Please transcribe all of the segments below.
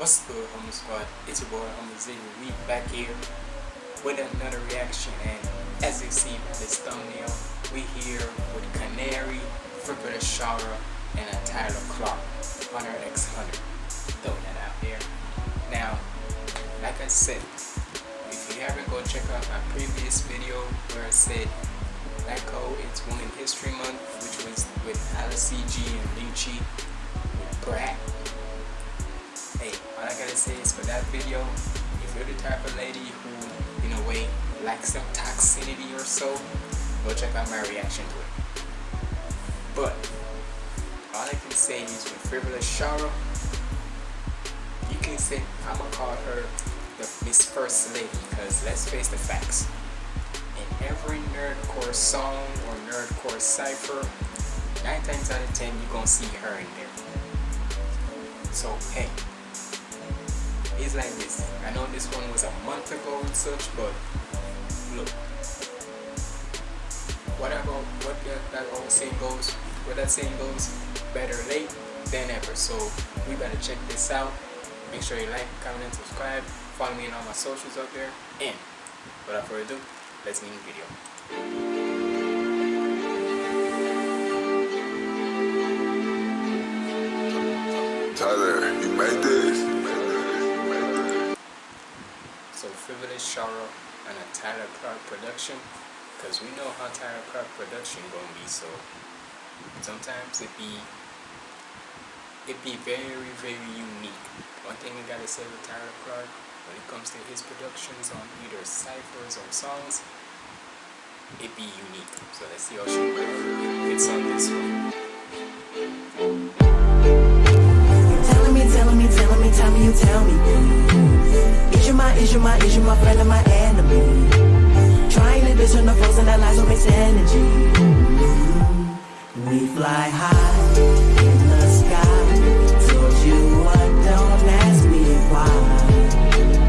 What's good, Humble Squad? It's your boy, Humble Z. We back here with another reaction, and as you see from this thumbnail, we here with Canary, Frivolous Shara, and a Tyler Clark, Hunter X Hunter. Throwing that out there. Now, like I said, if you haven't go check out my previous video where I said Echo it's Women History Month, which was with Alice CG and Lucci with Brat all I gotta say is for that video, if you're the type of lady who, in a way, lacks some toxicity or so, go check out my reaction to it. But, all I can say is with Frivolous Shara, you can say, I'm gonna call her the Miss First Lady, because let's face the facts. In every nerdcore song or nerdcore cipher, 9 times out of 10 you're gonna see her in there. So, hey, it's like this. I know this one was a month ago and such, but look. Whatever, what that, old saying goes, what that saying goes, better late than ever. So we better check this out. Make sure you like, comment, and subscribe. Follow me on all my socials up there. And without further ado, let's get the video. Tyler, you made this. Frivolous Shara and a Tyler Clark production, because we know how Tyler Clark production gonna be. So sometimes it be it be very very unique. One thing I gotta say with Tyler Clark when it comes to his productions on either ciphers or songs, it be unique. So let's see how she fits on this one. Telling me, telling me, telling me, tell me, you tell me. My, is you my, is you my friend or my enemy? Trying to discern the foes and that lies on makes energy. We fly high in the sky. Told you what, don't ask me why.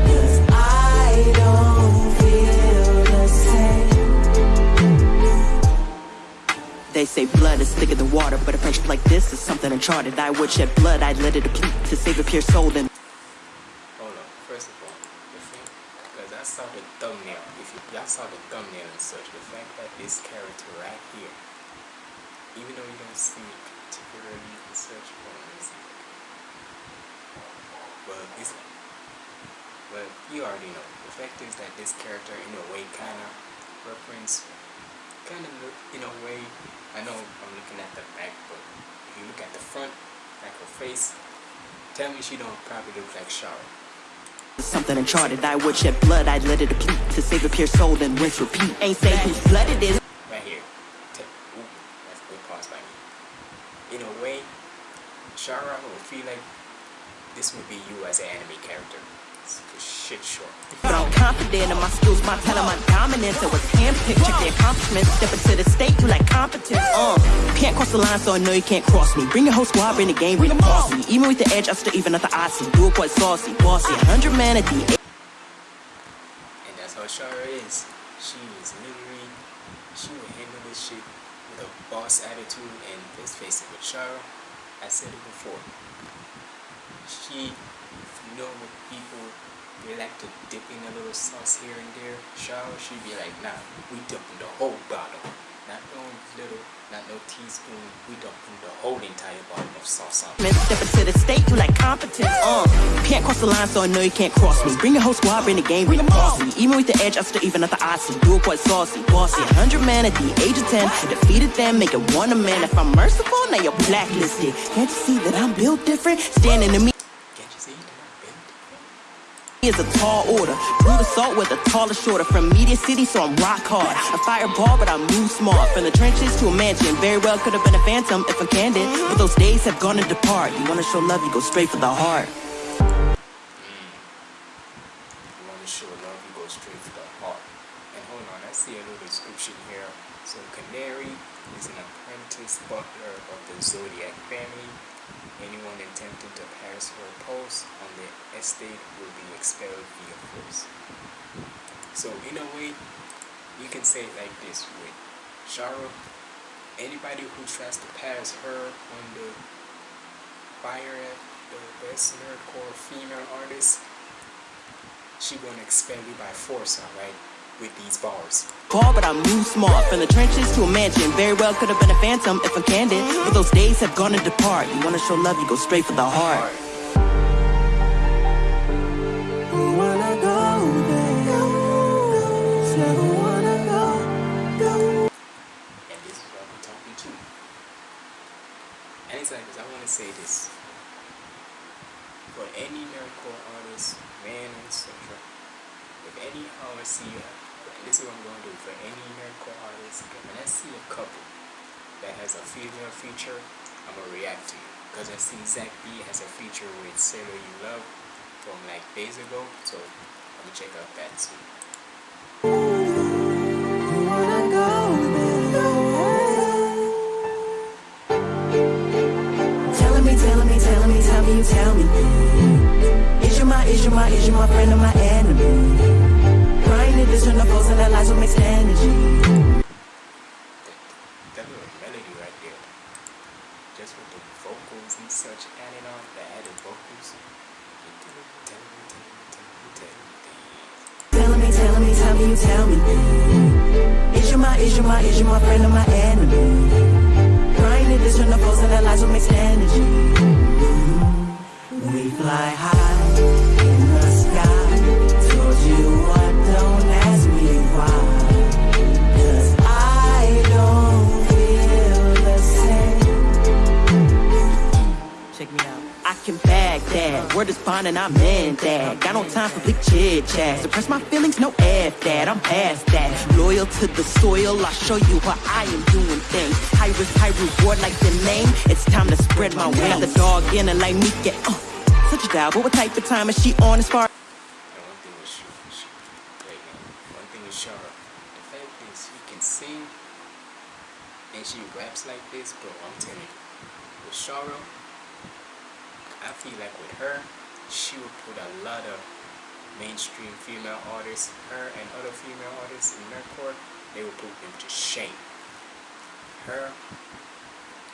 Cause I don't feel the same. They say blood is thicker than water, but a friendship like this is something uncharted. I would shed blood, I'd let it deplete to save a pure soul. Then Hold on. First of all, the thing, because I saw the thumbnail. If you, y'all saw the thumbnail and such, the fact that this character right here, even though you don't it particularly in such forms, well, this, well, you already know. The fact is that this character, in a way, kind of reference, kind of in a way. I know I'm looking at the back, but if you look at the front, like her face, tell me she don't probably look like Shara. Something uncharted. I would shed blood, I'd let it deplete to save a pure soul. Then rinse, repeat. Ain't say whose blood it is. right here. Ooh, that's a good pause by me. In a way, Shara would feel like this would be you as an anime character. It's shit short. Confident in my skills, my talent, my dominance. It was handpicked, check the accomplishments. Step into the state, you like competence. Uh, can't cross the line, so I know you can't cross me. Bring your whole squad, bring the game, bring the boss me. Even with the edge, I still even at the Aussie. Do it quite saucy, bossy. 100 man at the And that's how Shara is. She is literally, she will handle this shit with a boss attitude and face it, with Shara, I said it before. She, know what people, they like to dip in a little sauce here and there. Shara, she'd be like, nah, we dumping the whole bottle. Not no little, not no teaspoon, we dumping the whole entire bottle of sauce on. Man, step into the state, you like competence. Uh, can't cross the line, so I know you can't cross me. Bring your whole squad, bring the game, bring the boss me. Even with the edge, I still even at the Aussie. Do it quite saucy, bossy. 100 man at the age of 10. Defeated them, make it one a man. If I'm merciful, now you're blacklisted. Can't you see that I'm built different? Standing to me. Can't you see that I'm built? Is a tall order. Brute assault with a taller shorter. From Media City, so I'm rock hard. A fireball, but I move smart. From the trenches to a mansion. Very well could have been a phantom if I'm candid. But those days have gone to depart. You wanna show love, you go straight for the heart. you want to show love, you go straight to the heart. And hold on, I see a little description here. So Canary is an apprentice butler of the Zoldyck family. Anyone attempting to pass her post estate will be expelled via force. So in a way, you can say it like this with Shara. Anybody who tries to pass her on the fire the best nerdcore female artist, she gonna expel you by force, alright? With these bars. Call, but I move smart. From the trenches to a mansion. Very well could have been a phantom if I'm candid. But those days have gone and depart. You wanna show love, you go straight for the heart. Wanna say this. For any nerdcore artist, man, etc. If any I see you, this is what I'm gonna do for any nerdcore artist, when I see a couple that has a female feature, I'm gonna react to you. Because I see Zach B has a feature with Sailor You Love from like days ago, so I'm gonna check out that too. My, is you my, is you my friend or my enemy? Crying in the foes and that lies will mixed energy. that little melody right there, just with the vocals and such added on, the added vocals. Telling me, telling me, tell me, you tell me. Is you my, is you my, is you my friend or my enemy? Crying in this the foes and that lies will mixed energy. We fly high Word is bond and I'm in that. Got no time for big chit chat. Suppress my feelings, no F that. I'm past that. Loyal to the soil, I'll show you how I am doing things. High risk, high reward like the name. It's time to spread my wings. Got the dog in and like me get uh, such a dial. But what type of time is she on as far? Shara, the fact is she can sing and she raps like this, bro. I'm telling you, with Shara, I feel like with her, she would put a lot of mainstream female artists, her and other female artists in nerdcore, they would put them to shame. Her,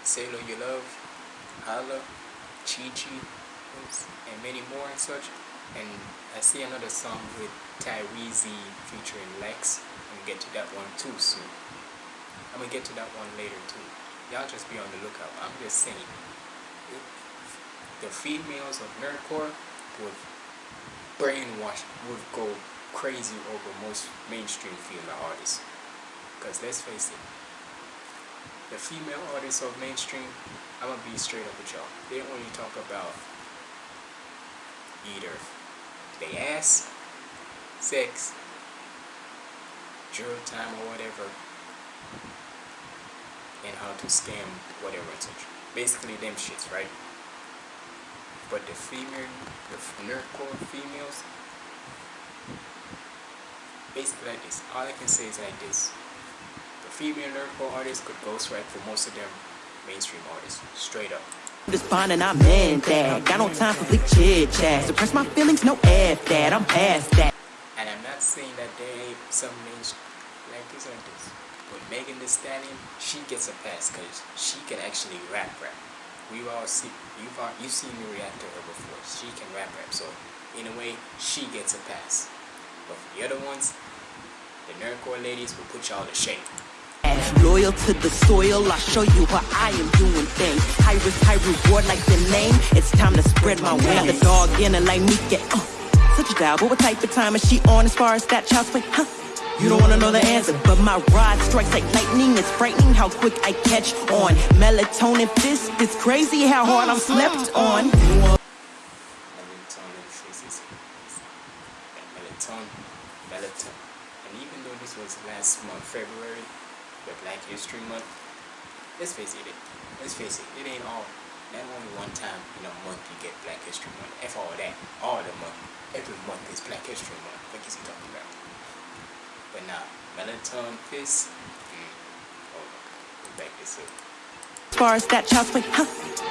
Sailor You Love, Hala, Chi Chi, and many more and such. And I see another song with Tyreezy featuring Lex. I'm gonna get to that one too soon. I'm gonna get to that one later too. Y'all just be on the lookout. I'm just saying. The females of nerdcore would brainwash, would go crazy over most mainstream female artists. Because let's face it, the female artists of mainstream, I'm gonna be straight up with y'all. They only talk about either they ass, sex, drill time or whatever, and how to scam whatever. Basically them shits, right? But the female, the nerdcore females, basically like this. All I can say is like this. The female nerdcore artists could ghostwrite for most of them mainstream artists, straight up. This bond and I'm in that. Got no time for big chit chat. Suppress my feelings, no F that. I'm past that. And I'm not saying that there ain't some names like this like this. But Megan Thee Stallion, she gets a pass because she can actually rap rap. We've all seen you've all, you've seen me react to her before. She can rap rap, so in a way she gets a pass. But for the other ones, the nerdcore ladies will put y'all to shame. Loyal to the soil, I'll show you how I am doing things. High risk, high reward like the name. It's time to spread my wings. Got the dog in and like me get uh, such a dial. But what type of time is she on as far as that child's play? Huh? You don't wanna know the answer, but my rod strikes like lightning. It's frightening how quick I catch on. Melatonin fist, it's crazy how hard I'm slept on. melatonin faces melatonin melatonin and even though this was last month february the black history month let's face it let's face it it ain't all not only one time in a month you get black history month f all that all the month every month is black history month what is he talking about but now melatonin fist mm, hold on go back this up As far as that child's play, huh?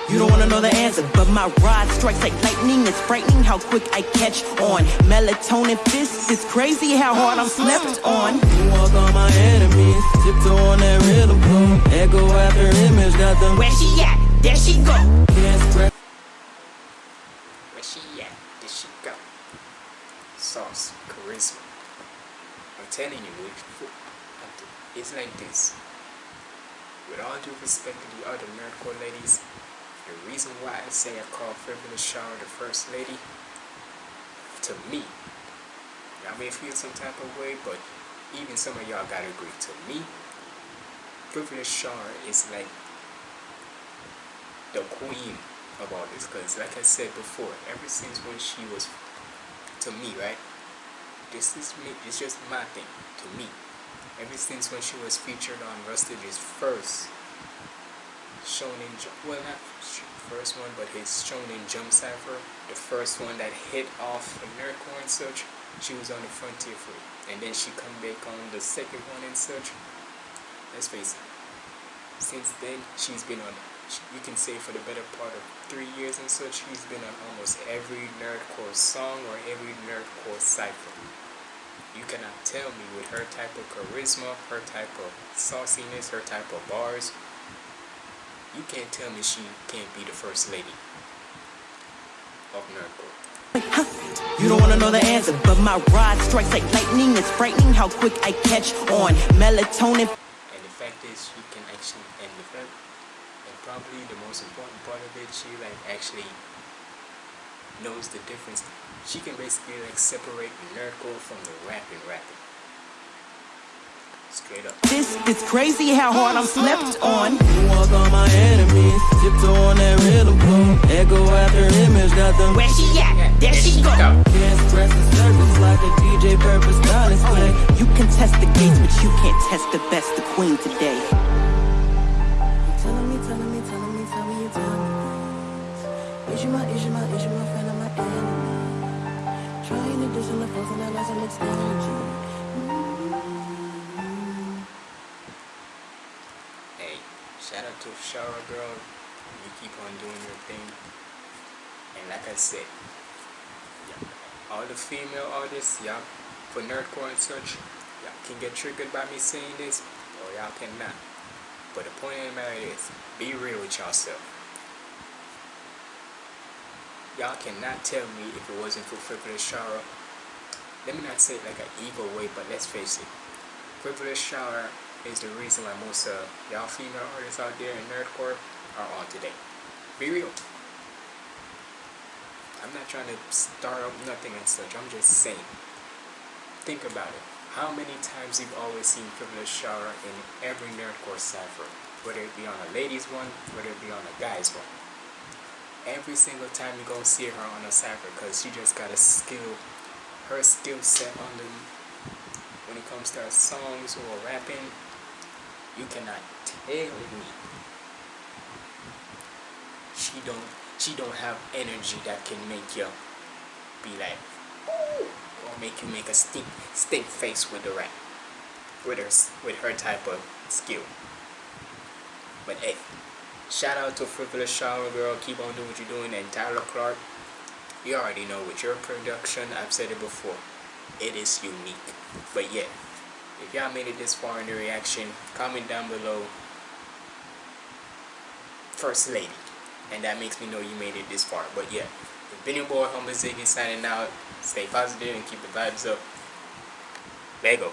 You don't wanna know the answer, but my rod strikes like lightning. It's frightening how quick I catch on. Melatonin fist, it's crazy how hard I'm slept on. You walk on my enemies, tiptoe on that rhythm boom. Echo after image, got them. Where she at? There she go. Can't scratch. Did she got sauce, charisma. I'm telling you, it's like this. With all due respect to the other nerdcore ladies, the reason why I say I call Frivolous Shara the first lady, to me, y'all may feel some type of way, but even some of y'all gotta agree. To me, Frivolous Shara is like the queen of all this. Because, like I said before, ever since when she was, to me, right? This is me. It's just my thing. To me, ever since when she was featured on Rustage's first Shonen, well not first one, but his Shonen Jump Cipher, the first one that hit off of Nerdcore and such, she was on the Frontier Free. And then she come back on the second one and such. Let's face it, since then she's been on, you can say for the better part of three years and such, she's been on almost every Nerdcore song or every Nerdcore cipher. You cannot tell me with her type of charisma, her type of sauciness, her type of bars, you can't tell me she can't be the first lady of Nerdcore. You don't wanna know the answer, but my rod strikes like lightning. It's frightening how quick I catch on melatonin. And the fact is, she can actually, and the fact, and probably the most important part of it, she like actually knows the difference. She can basically like separate nerdcore from the rapping rapping. Straight up. This is crazy how hard I'm slept on. Walk on my enemies, tiptoe on that rhythm uh, boom. Echo after image, got them. Where she at? There she go. Can't express the circles like a DJ purpose stylist play. You can test the gates, but you can't test the best, the queen today. Is you my, is you my, is you my friend or my enemy? Trying to diss in the force and I lost some energy. Mm-hmm. Shout out to Shara Girl. You keep on doing your thing. And like I said, yeah, all the female artists, y'all, for nerdcore and such, y'all can get triggered by me saying this, or y'all cannot. But the point of the matter is, be real with yourself. Y'all cannot tell me if it wasn't for Frivolous Shara. Let me not say it like an evil way, but let's face it. Frivolous Shara is the reason why most of y'all female artists out there in nerdcore are on today. Be real. I'm not trying to start up nothing and such. I'm just saying. Think about it. How many times you've always seen Frivolous Shara in every nerdcore cipher? Whether it be on a ladies one, whether it be on a guys one. Every single time you go see her on a cipher because she just got a skill, her skill set on the when it comes to her songs or rapping you cannot tell me. She don't she don't have energy that can make you be like Ooh, or make you make a stink stink face with the rap with her with her type of skill. But hey shout out to frivolous Shara girl keep on doing what you're doing and tyler clark you already know with your production i've said it before it is unique but yeah if y'all made it this far in the reaction, comment down below First Lady. And that makes me know you made it this far. But yeah, it's been your boy Humble Ziggy signing out. Stay positive and keep the vibes up. Lego.